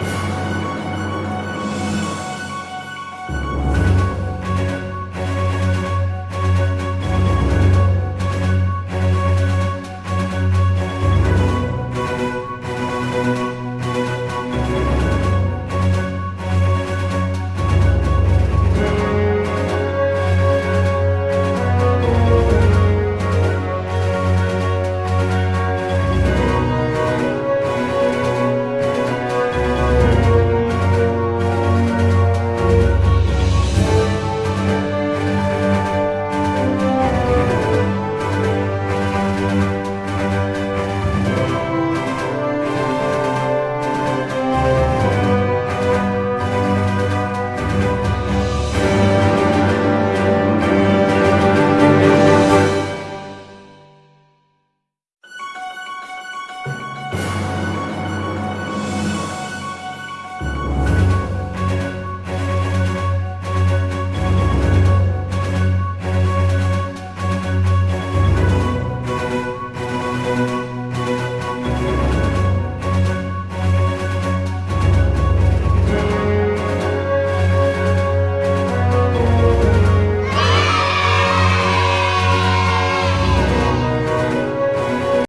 Bye.